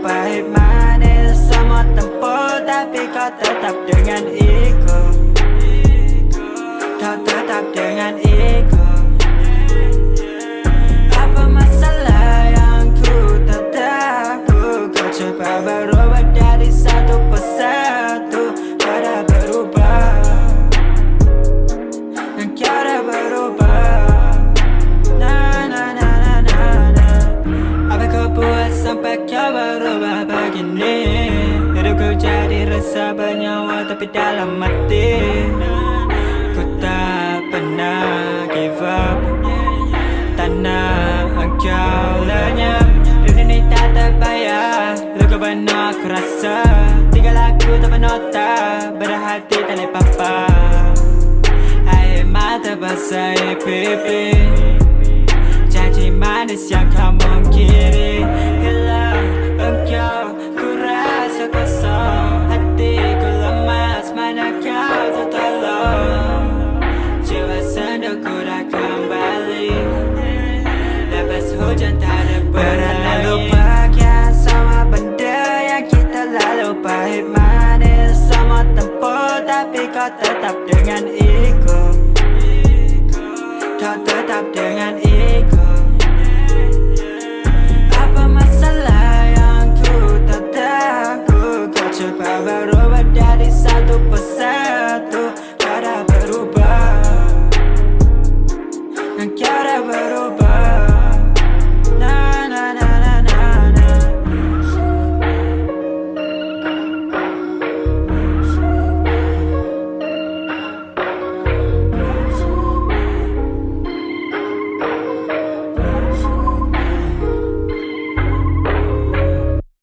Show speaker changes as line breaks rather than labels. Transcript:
Pahit manis semua tempoh tapi kau tetap dengan ikut. Berubah begini. Hidupku jadi rasa bernyawa tapi dalam mati. Ku tak pernah give up. Nak engkau lenyap. Dunia ni tak terbayar. Luka penuh aku rasa. Tinggal aku tak penota Berhati tak boleh papa Air mata basah pipi Pernah lupakan semua benda yang kita lalu Pahit manis semua tempuh Tapi kau tetap dengan ego. Kau tetap dengan ego. Coba berubah dari satu persatu